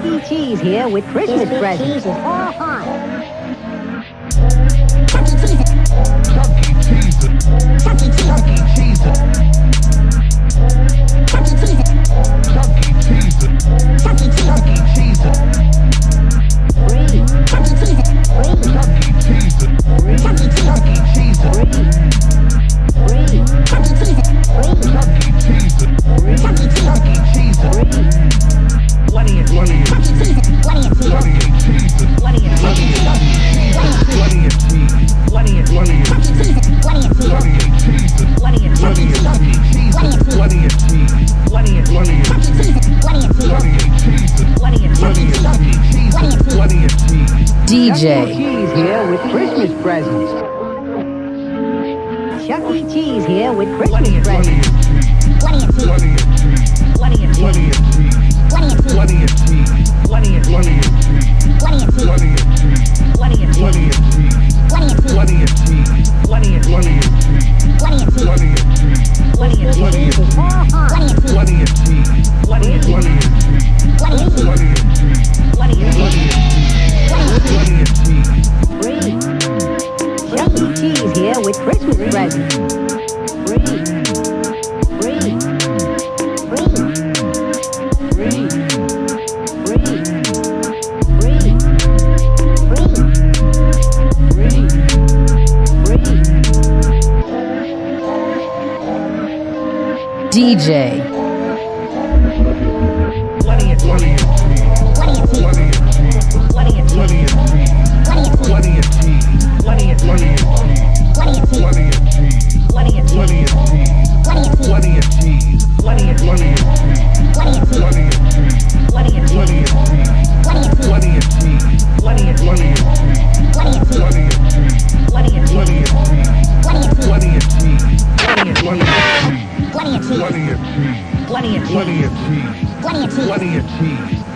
Chuck E. Cheese here with Christmas presents. Oh, Chuck E. Cheese. Chuck E. Cheese. Cheese. E. Cheese. Cheese. E. Cheese. Cheese. E. Cheese. Cheese. E. Cheese. Chuck Cheese. DJ here with Christmas presents. Chuck E. Cheese here with Christmas presents. Bloody with Christmas presents. DJ Plenty of cheese. Plenty of cheese. Plenty of cheese. Plenty of cheese.